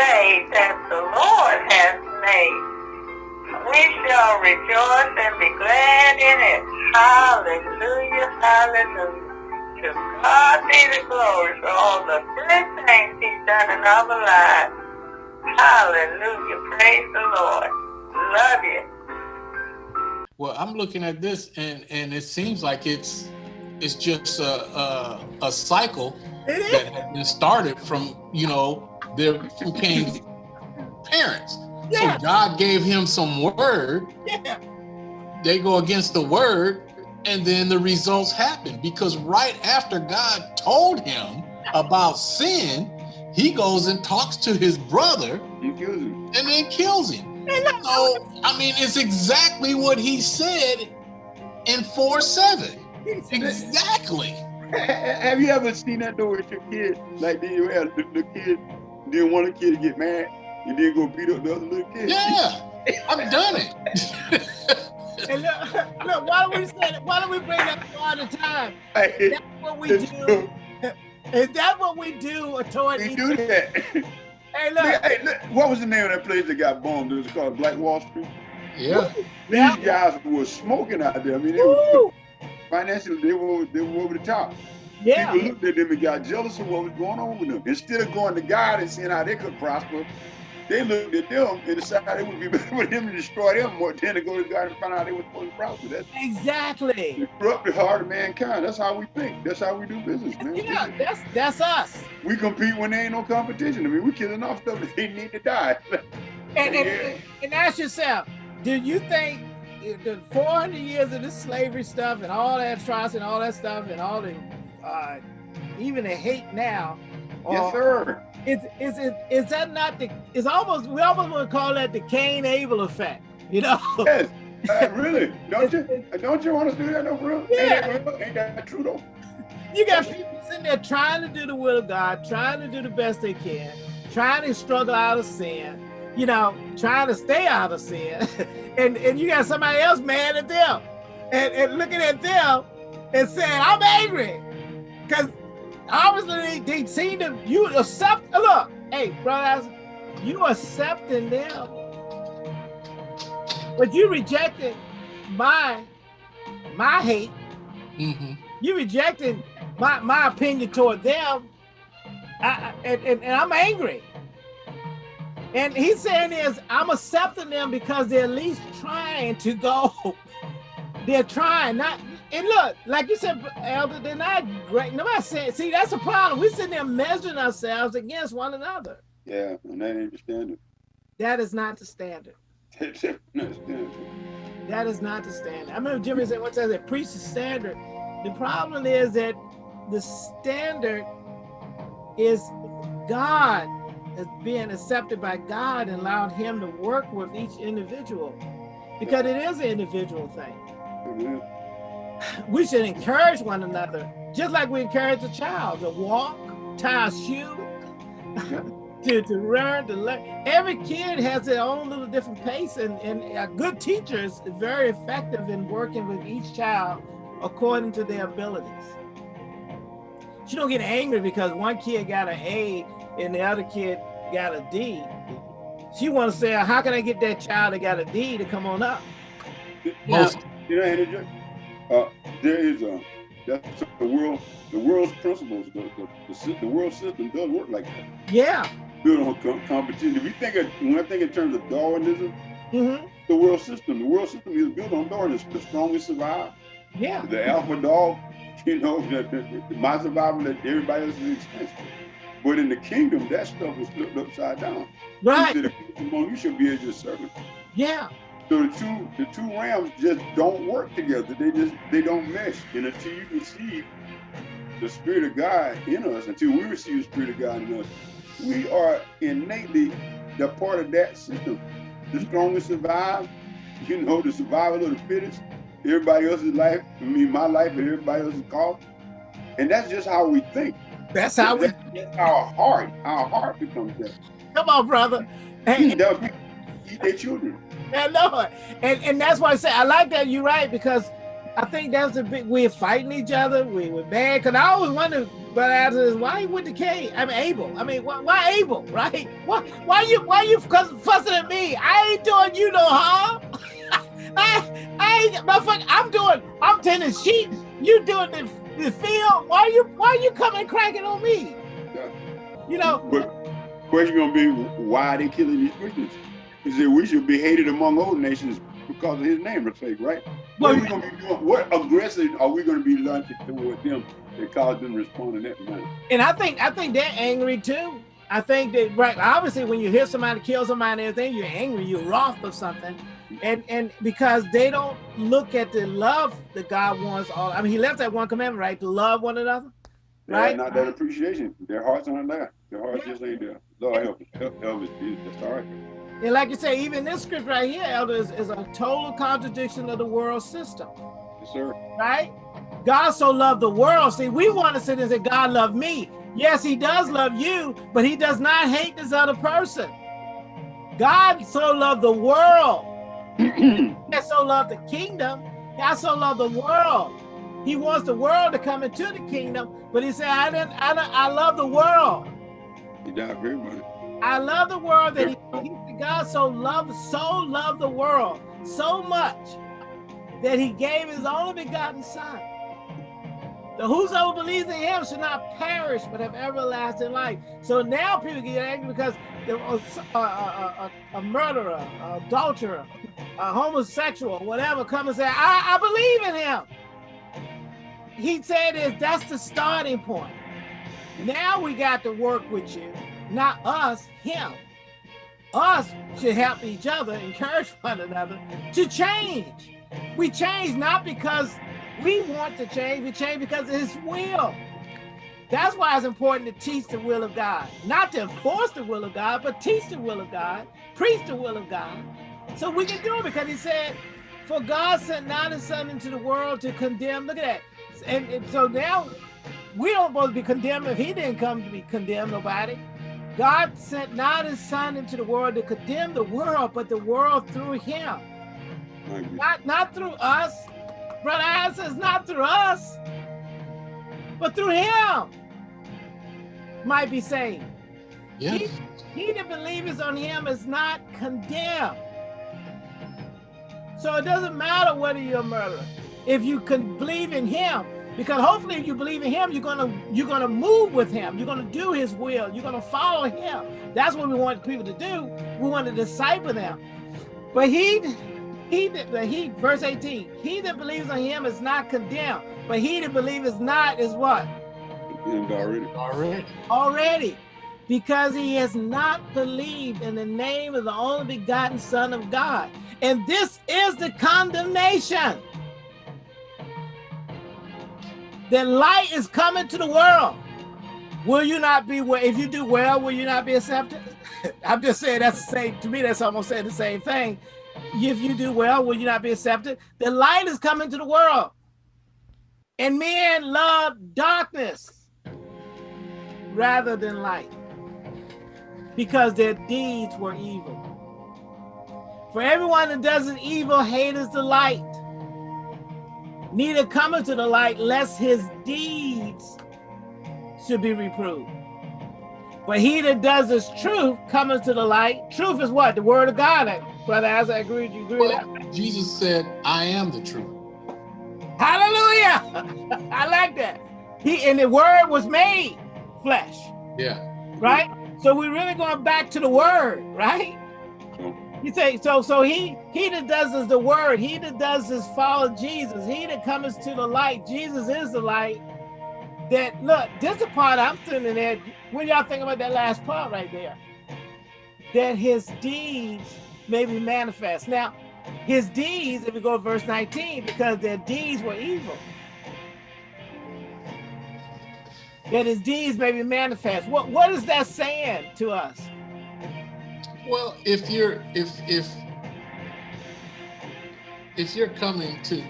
day that the Lord has made. We shall rejoice and be glad in it. Hallelujah, hallelujah. To God be the glory for all the good things he's done in our lives. Hallelujah, praise the Lord. Love you. Well, I'm looking at this and, and it seems like it's it's just a, a, a cycle that has been started from, you know, their from Cain's parents. Yeah. So God gave him some word. Yeah. They go against the word, and then the results happen because right after God told him about sin, he goes and talks to his brother You kills him. and then kills him. So I mean, it's exactly what he said in four seven. Exactly. Have you ever seen that though with your kid? Like then you have the, the kid, then one of the kids get mad and then go beat up the other little kid. Yeah, I've done it. And look, look, why don't we say that? why don't we bring that up all the time? Hey, That's what we do. true. Is that what we do toward We do that. Hey, Look, look. hey, look, what was the name of that place that got bombed? It was called Black Wall Street. Yeah. These Yeah. guys were smoking out there. I mean, they were financially they were they were over the top. Yeah. People looked at them and got jealous of what was going on with them. Instead of going to God and seeing how they could prosper, they looked at them and decided it would be better for them to destroy them more than to go to God and find out they were supposed to prosper. That's Exactly. the corrupted heart of mankind. That's how we think. That's how we do business, man. Yeah, that's that's us. We compete when there ain't no competition. I mean, we killing off stuff that they need to die. And, Yeah. and, and ask yourself, do you think the 400 years of this slavery stuff and all that atrocity and all that stuff and all the uh, even the hate now, yes, sir. is is it is that not the? It's almost we almost want to call that the Cain Abel effect. You know? Yes. Uh, really? Don't you? Don't you want us to do that, no, for real? Yeah. Ain't that, ain't that true, though? You got people sitting there trying to do the will of God, trying to do the best they can, trying to struggle out of sin, you know, trying to stay out of sin. and, and you got somebody else mad at them and, and looking at them and saying, I'm angry. Because obviously they, they seem to, you accept, look, hey, brothers, you accepting them, but you rejected my, my hate hmm you rejecting my, my opinion toward them, I- and, and, and I'm angry. And he's saying is, I'm accepting them because they're at least trying to go. they're trying, not, and look, like you said, Elder, they're not great. Nobody saying, see, that's a problem. We're sitting there measuring ourselves against one another. Yeah, and that ain't the standard. That is not the standard. That's not the standard. That is not the standard. I remember Jimmy said once I said, preach the standard. The problem is that the standard is God as being accepted by God and allowed him to work with each individual because it is an individual thing. It We should encourage one another, just like we encourage a child to walk, tie a shoe, to, to learn, to learn. Every kid has their own little different pace, and, and a good teacher is very effective in working with each child according to their abilities. She don't get angry because one kid got an A and the other kid got a D. She want to say, how can I get that child that got a D to come on up? Most You know, it, uh, there is a that's the world. The world's principles, the, the, the, the world system does work like that. Yeah. Built on com- competition. If you think of, when I think in terms of Darwinism, hmm the world system, the world system is built on Darwinism. The strongest survive. Yeah. The alpha dog, you know, the, the, my survival that everybody else is expensive. But in the kingdom, that stuff is flipped upside down. Right. Said, you should be as your servant. Yeah. So the two the two realms just don't work together. They just they don't mesh. And until you receive the spirit of God in us, until we receive the spirit of God in us, we are innately the part of that system. The strongest survive, you know, the survival of the fittest. Everybody else's life, I mean my life and everybody else's cost. And that's just how we think. That's how we That's our heart. Our heart becomes that. come on, brother. Hey, their children. I know. And and that's why I say I like that you're right because I think that's a big. We're fighting each other. We were mad because I always wonder, but after why he went to K? I mean Abel. I mean, why, why Abel? Right? Why? Why you? Why you fussing at me? I ain't doing you no harm. I, I ain't, motherfucker. I'm doing. I'm tending sheep. You doing the, the field. Why you? Why you coming cracking on me? You know. But question gonna be why are they killing these Christians? He said we should be hated among all nations because of his name sake, right? What are we gonna be doing? What aggressive are we gonna be launching toward them that cause them to respond in that manner? And I think I think they're angry too. I think that right obviously when you hear somebody kill somebody and everything, you're angry, you're wroth of something. And and because they don't look at the love that God wants all I mean he left that one commandment, right? To love one another. Right? Not that appreciation. Their hearts aren't there. Their hearts yeah. just ain't there. Lord help us. Help, help us, Jesus. That's all right. And like you say, even this script right here, Elder, is, is, a total contradiction of the world system. Yes, sir. Right? God so loved the world. See, we want to sit and say, God loved me. Yes, he does love you, but he does not hate this other person. God so loved the world. he so loved the kingdom. God so loved the world. He wants the world to come into the kingdom, but he said, I didn't, I, didn't, I love the world. He died very much. I love the world that he, he God so loved, so loved the world so much that he gave his only begotten son. The whosoever believes in him should not perish but have everlasting life. So now people get angry because a, a, a, a murderer, a adulterer, a homosexual, whatever, come and say, I, I believe in him. He said is that's the starting point. Now we got to work with you, not us, him us should help each other, encourage one another to change. We change not because we want to change, we change because of his will. That's why it's important to teach the will of God. Not to enforce the will of God, but teach the will of God, preach the will of God. So we can do it because he said, for God sent not his son into the world to condemn. Look at that. And, and so now we don't supposed to be condemned if he didn't come to be condemned nobody. God sent not his son into the world to condemn the world, but the world through him. Not, not through us. Brother Al says not through us, but through him might be saved. Yes. He, he that believes on him is not condemned. So it doesn't matter whether you're a murderer. If you can believe in him, because hopefully if you believe in him, you're gonna you're gonna move with him. You're gonna do his will. You're gonna follow him. That's what we want people to do. We want to disciple them. But he he that he verse 18, he that believes on him is not condemned, but he that believes is not is what? Condemned already. Already. Already. Because he has not believed in the name of the only begotten Son of God. And this is the condemnation that light is coming to the world. Will you not be well? If you do well, will you not be accepted? I'm just saying that's the same, to me, that's almost saying the same thing. If you do well, will you not be accepted? The light is coming to the world. And men love darkness rather than light because their deeds were evil. For everyone that does an evil hateth the light neither cometh to the light lest his deeds should be reproved. But he that does his truth cometh to the light. Truth is what? The word of God. Brother, as I agree, you agree well, with that? Jesus said, I am the truth. Hallelujah. I like that. He and the word was made flesh. Yeah. Right? So we're really going back to the word, right? You say so. So he he that does is the word. He that does is follow Jesus. He that comes to the light. Jesus is the light. That look. This is the part I'm sitting there. When y'all think about that last part right there, that his deeds may be manifest. Now, his deeds. If we go to verse 19, because their deeds were evil. That his deeds may be manifest. What what is that saying to us? Well, if you're if if if you're coming to,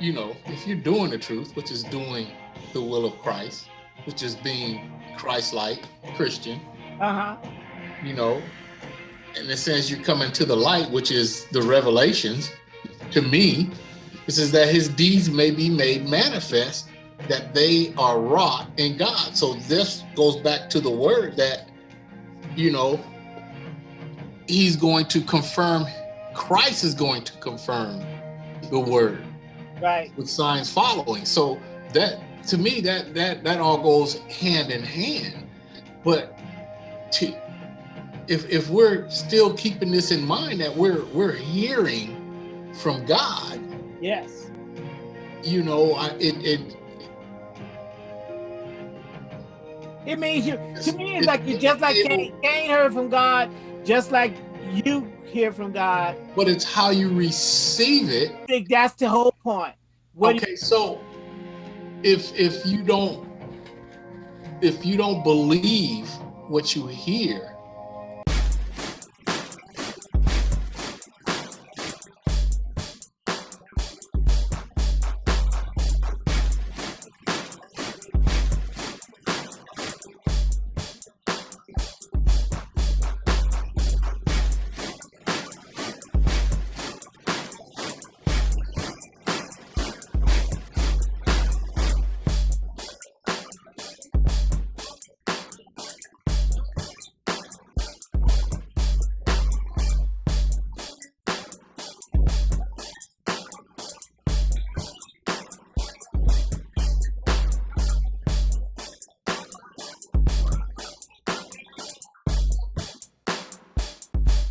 you know, if you're doing the truth, which is doing the will of Christ, which is being Christ-like Christian, uh-huh. you know, in the sense you're coming to the light, which is the revelations, to me, It says that his deeds may be made manifest, that they are wrought in God. So this goes back to the word that, you know, he's going to confirm, Christ is going to confirm the word Right. with signs following. So that to me that that that all goes hand in hand. But to if if we're still keeping this in mind that we're we're hearing from God, Yes. you know, I, it it It means you. To me, it's It- like you just like Cain, Cain heard from God, just like you hear from God. but it's how you receive it. I think that's the whole point. What okay, so if if you don't if you don't believe what you hear,